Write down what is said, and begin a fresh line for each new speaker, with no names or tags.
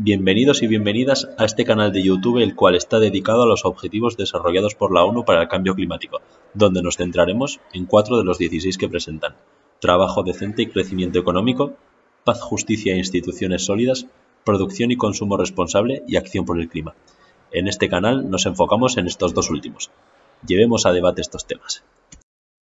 Bienvenidos y bienvenidas a este canal de YouTube el cual está dedicado a los objetivos desarrollados por la ONU para el cambio climático, donde nos centraremos en cuatro de los 16 que presentan. Trabajo decente y crecimiento económico, paz, justicia e instituciones sólidas, producción y consumo responsable y acción por el clima. En este canal nos enfocamos en estos dos últimos. Llevemos a debate estos temas.